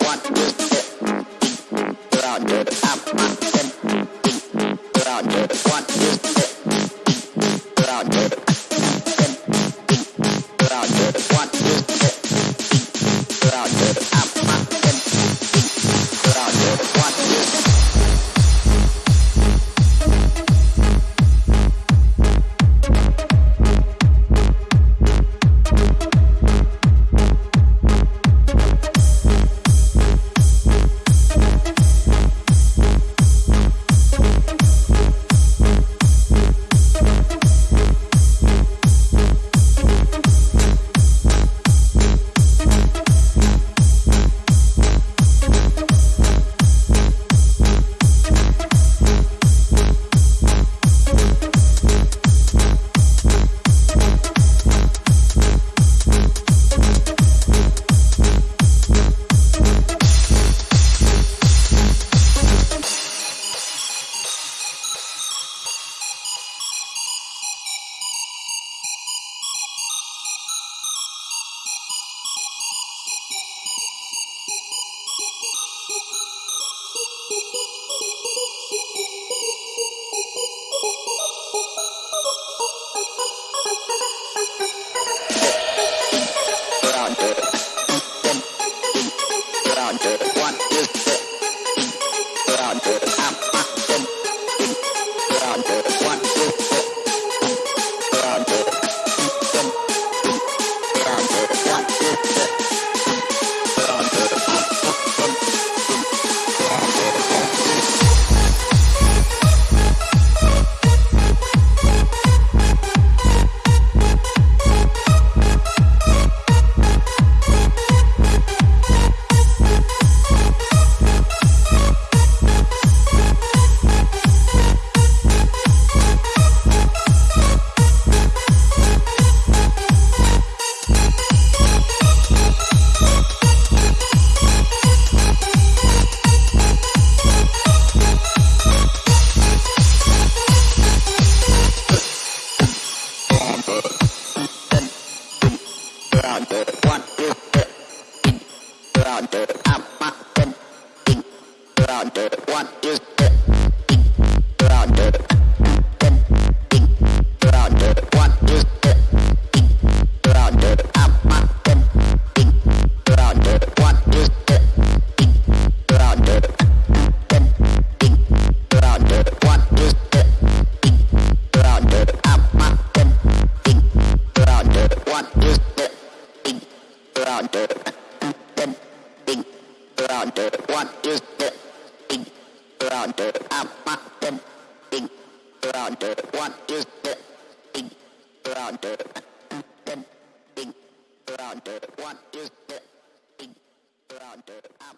What is the Roger, what is it? Roger. One, two, three, up. rounder. What is the thing rounder? I'm not the thing rounder. What is the thing rounder? The thing rounder. What is the thing rounder? I'm